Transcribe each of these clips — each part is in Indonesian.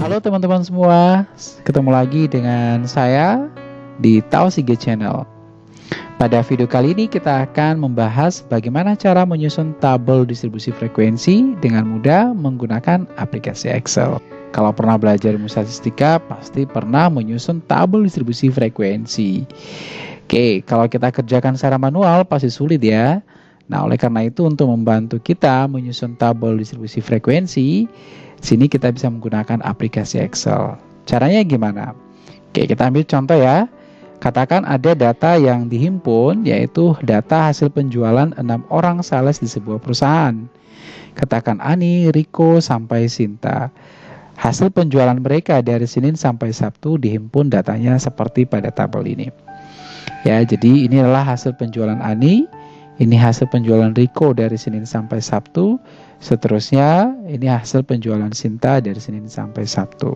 Halo teman-teman semua, ketemu lagi dengan saya di Tausige Channel. Pada video kali ini kita akan membahas bagaimana cara menyusun tabel distribusi frekuensi dengan mudah menggunakan aplikasi Excel. Kalau pernah belajar ilmu statistika, pasti pernah menyusun tabel distribusi frekuensi. Oke, kalau kita kerjakan secara manual pasti sulit ya. Nah, oleh karena itu untuk membantu kita menyusun tabel distribusi frekuensi, sini kita bisa menggunakan aplikasi Excel. Caranya gimana? Oke, kita ambil contoh ya. Katakan ada data yang dihimpun yaitu data hasil penjualan enam orang sales di sebuah perusahaan. Katakan Ani, Riko, sampai Sinta. Hasil penjualan mereka dari Senin sampai Sabtu dihimpun datanya seperti pada tabel ini. Ya, jadi ini adalah hasil penjualan Ani ini hasil penjualan Riko dari Senin sampai Sabtu. Seterusnya, ini hasil penjualan Sinta dari Senin sampai Sabtu.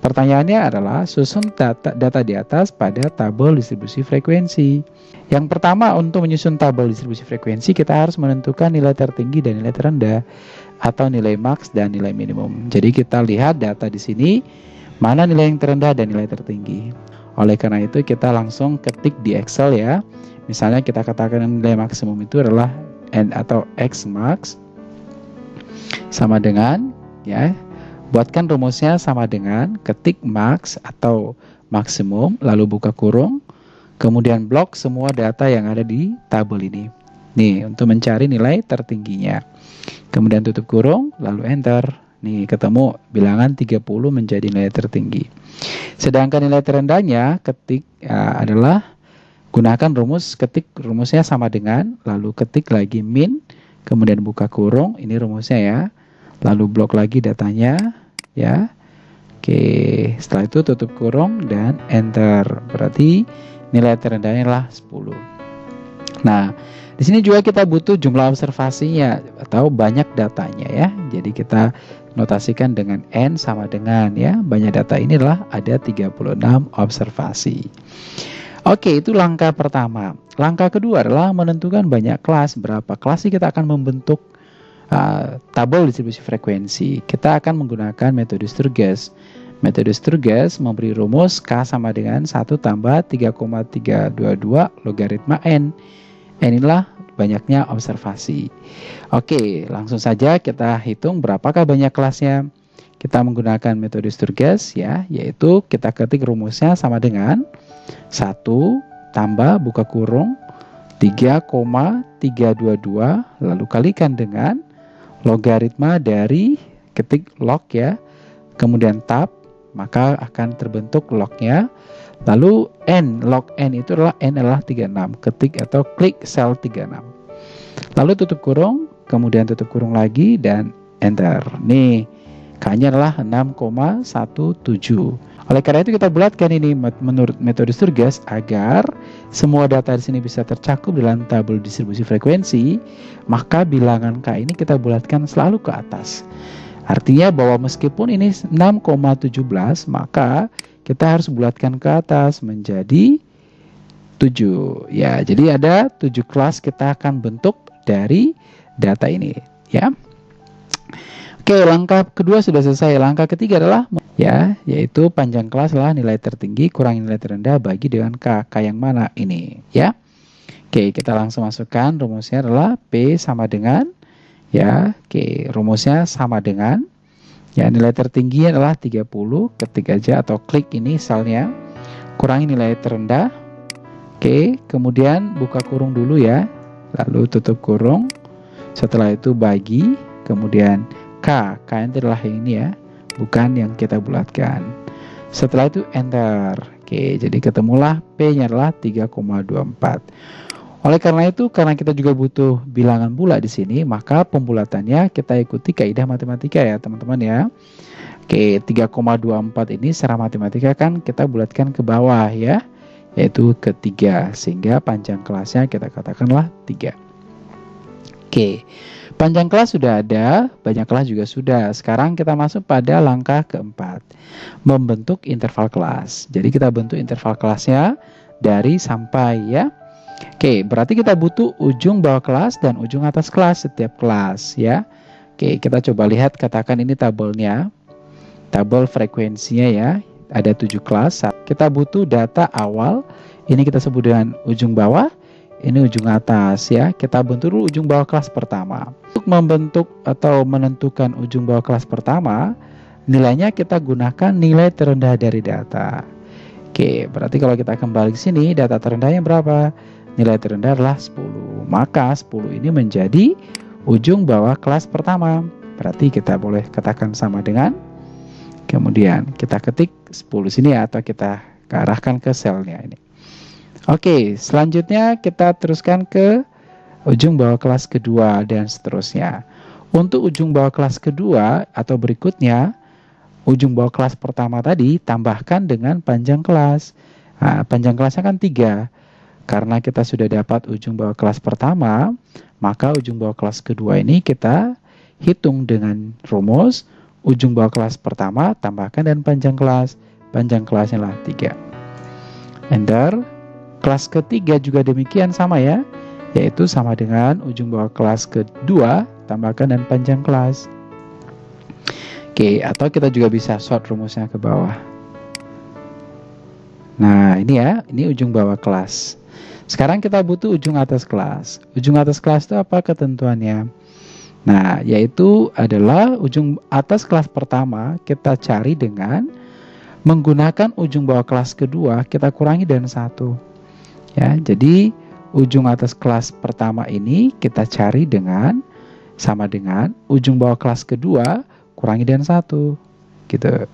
Pertanyaannya adalah susun data, data di atas pada tabel distribusi frekuensi. Yang pertama, untuk menyusun tabel distribusi frekuensi, kita harus menentukan nilai tertinggi dan nilai terendah atau nilai max dan nilai minimum. Jadi kita lihat data di sini, mana nilai yang terendah dan nilai tertinggi. Oleh karena itu, kita langsung ketik di Excel ya Misalnya kita katakan nilai maksimum itu adalah n atau x max sama dengan ya buatkan rumusnya sama dengan ketik max atau maksimum lalu buka kurung kemudian blok semua data yang ada di tabel ini. Nih untuk mencari nilai tertingginya. Kemudian tutup kurung lalu enter. Nih ketemu bilangan 30 menjadi nilai tertinggi. Sedangkan nilai terendahnya ketik ya, adalah Gunakan rumus ketik rumusnya sama dengan lalu ketik lagi min kemudian buka kurung ini rumusnya ya. Lalu blok lagi datanya ya. Oke, setelah itu tutup kurung dan enter. Berarti nilai terendahnya adalah 10. Nah, di sini juga kita butuh jumlah observasinya atau banyak datanya ya. Jadi kita notasikan dengan n sama dengan ya. Banyak data ini adalah ada 36 observasi. Oke, itu langkah pertama. Langkah kedua adalah menentukan banyak kelas. Berapa kelas sih kita akan membentuk uh, tabel distribusi frekuensi. Kita akan menggunakan metode Sturges. Metode Sturges memberi rumus K sama dengan 1 tambah 3,322 logaritma N. N inilah banyaknya observasi. Oke, langsung saja kita hitung berapakah banyak kelasnya. Kita menggunakan metode Sturges ya, yaitu kita ketik rumusnya sama dengan 1 tambah buka kurung. 3,322 lalu kalikan dengan logaritma dari ketik log ya. Kemudian tab maka akan terbentuk lognya. Lalu n log n itu adalah n adalah 36 ketik atau klik sel 36 lalu tutup kurung kemudian tutup kurung lagi dan enter. Nih k-nya adalah 6,17 oleh karena itu kita bulatkan ini menurut metode Sturges agar semua data di sini bisa tercakup dalam tabel distribusi frekuensi, maka bilangan K ini kita bulatkan selalu ke atas. Artinya bahwa meskipun ini 6,17 maka kita harus bulatkan ke atas menjadi 7. Ya, jadi ada 7 kelas kita akan bentuk dari data ini, ya. Oke, langkah kedua sudah selesai. Langkah ketiga adalah ya, yaitu panjang kelas adalah nilai tertinggi kurang nilai terendah bagi dengan K. K yang mana ini, ya. Oke, kita langsung masukkan rumusnya adalah P sama dengan ya, oke, rumusnya sama dengan ya nilai tertinggi adalah 30, ketik aja atau klik ini misalnya kurangi nilai terendah. Oke, kemudian buka kurung dulu ya. Lalu tutup kurung. Setelah itu bagi, kemudian K. K itu adalah ini ya, bukan yang kita bulatkan. Setelah itu enter. Oke, jadi ketemulah P-nya adalah 3,24. Oleh karena itu, karena kita juga butuh bilangan bulat di sini, maka pembulatannya kita ikuti kaidah matematika ya, teman-teman ya. Oke, 3,24 ini secara matematika kan kita bulatkan ke bawah ya, yaitu ke 3, sehingga panjang kelasnya kita katakanlah 3. Oke. Panjang kelas sudah ada, banyak kelas juga sudah. Sekarang kita masuk pada langkah keempat, membentuk interval kelas. Jadi kita bentuk interval kelasnya dari sampai ya. Oke, berarti kita butuh ujung bawah kelas dan ujung atas kelas setiap kelas ya. Oke, kita coba lihat katakan ini tabelnya. Tabel frekuensinya ya. Ada tujuh kelas. Kita butuh data awal. Ini kita sebut dengan ujung bawah. Ini ujung atas ya. Kita bentuk dulu ujung bawah kelas pertama. Untuk membentuk atau menentukan ujung bawah kelas pertama, nilainya kita gunakan nilai terendah dari data. Oke, berarti kalau kita kembali ke sini, data terendahnya berapa? nilai terendah adalah 10. Maka 10 ini menjadi ujung bawah kelas pertama. Berarti kita boleh katakan sama dengan kemudian kita ketik 10 sini ya, atau kita arahkan ke selnya ini. Oke, selanjutnya kita teruskan ke ujung bawah kelas kedua dan seterusnya. Untuk ujung bawah kelas kedua atau berikutnya, ujung bawah kelas pertama tadi tambahkan dengan panjang kelas. Nah, panjang kelasnya kan 3. Karena kita sudah dapat ujung bawah kelas pertama, maka ujung bawah kelas kedua ini kita hitung dengan rumus ujung bawah kelas pertama tambahkan dan panjang kelas. Panjang kelasnya lah 3. Enter. Kelas ketiga juga demikian sama ya, yaitu sama dengan ujung bawah kelas kedua tambahkan dan panjang kelas. Oke, atau kita juga bisa sort rumusnya ke bawah. Nah, ini ya, ini ujung bawah kelas. Sekarang kita butuh ujung atas kelas. Ujung atas kelas itu apa ketentuannya? Nah, yaitu adalah ujung atas kelas pertama kita cari dengan menggunakan ujung bawah kelas kedua kita kurangi dan satu. Ya, jadi ujung atas kelas pertama ini kita cari dengan sama dengan ujung bawah kelas kedua kurangi dan satu, gitu.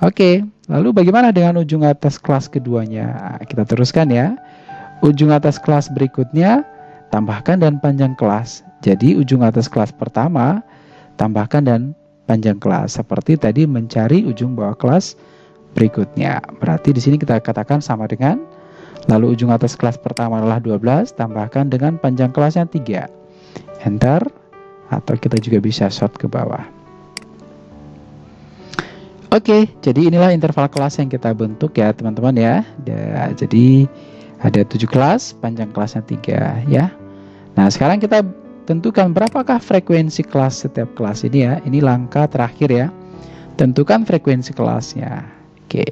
Oke, lalu bagaimana dengan ujung atas kelas keduanya? Kita teruskan ya ujung atas kelas berikutnya tambahkan dan panjang kelas. Jadi ujung atas kelas pertama tambahkan dan panjang kelas. Seperti tadi mencari ujung bawah kelas berikutnya. Berarti di sini kita katakan sama dengan lalu ujung atas kelas pertama adalah 12 tambahkan dengan panjang kelasnya 3. Enter atau kita juga bisa short ke bawah. Oke, jadi inilah interval kelas yang kita bentuk ya teman-teman ya. Jadi ada tujuh kelas, panjang kelasnya tiga ya. Nah sekarang kita tentukan berapakah frekuensi kelas setiap kelas ini ya. Ini langkah terakhir ya. Tentukan frekuensi kelasnya. Oke.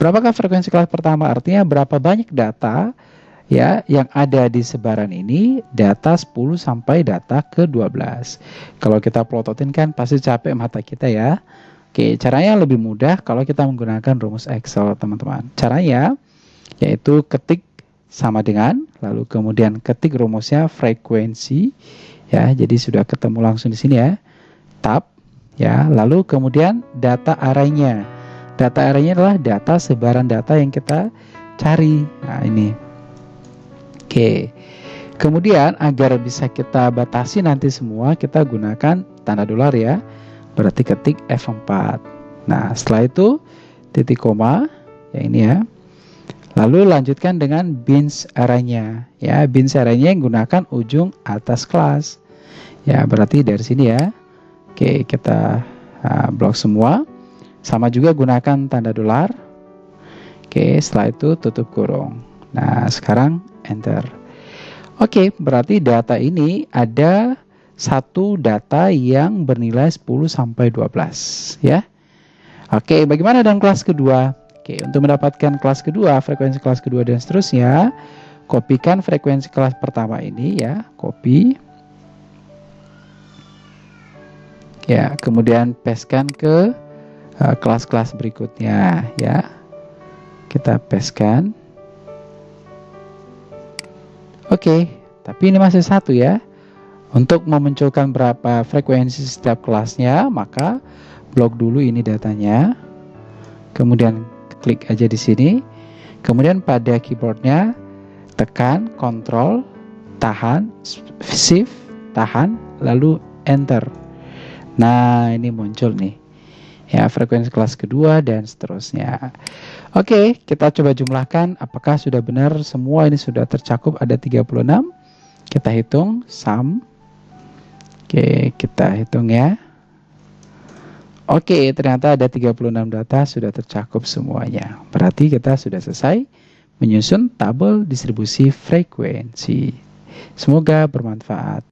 Berapakah frekuensi kelas pertama? Artinya berapa banyak data ya yang ada di sebaran ini data 10 sampai data ke 12. Kalau kita plototin kan pasti capek mata kita ya. Oke, caranya lebih mudah kalau kita menggunakan rumus Excel, teman-teman. Caranya yaitu ketik sama dengan lalu kemudian ketik rumusnya frekuensi ya jadi sudah ketemu langsung di sini ya tab ya lalu kemudian data arraynya data arraynya adalah data sebaran data yang kita cari nah ini oke kemudian agar bisa kita batasi nanti semua kita gunakan tanda dolar ya berarti ketik F4 nah setelah itu titik koma ya ini ya Lalu lanjutkan dengan bins arraynya. Ya, bins arraynya yang gunakan ujung atas kelas. Ya, berarti dari sini ya. Oke, kita uh, blok semua. Sama juga gunakan tanda dolar. Oke, setelah itu tutup kurung. Nah, sekarang enter. Oke, berarti data ini ada satu data yang bernilai 10 sampai 12 ya. Oke, bagaimana dengan kelas kedua? Oke, untuk mendapatkan kelas kedua, frekuensi kelas kedua dan seterusnya, kopikan frekuensi kelas pertama ini ya, copy. Ya, kemudian pastekan ke kelas-kelas uh, berikutnya ya. Kita pastekan. Oke, tapi ini masih satu ya. Untuk memunculkan berapa frekuensi setiap kelasnya, maka blok dulu ini datanya. Kemudian klik aja di sini. Kemudian pada keyboardnya tekan Ctrl, tahan, Shift, tahan, lalu Enter. Nah ini muncul nih ya frekuensi kelas kedua dan seterusnya. Oke, kita coba jumlahkan apakah sudah benar semua ini sudah tercakup ada 36. Kita hitung sum. Oke, kita hitung ya. Oke, ternyata ada 36 data sudah tercakup semuanya. Berarti kita sudah selesai menyusun tabel distribusi frekuensi. Semoga bermanfaat.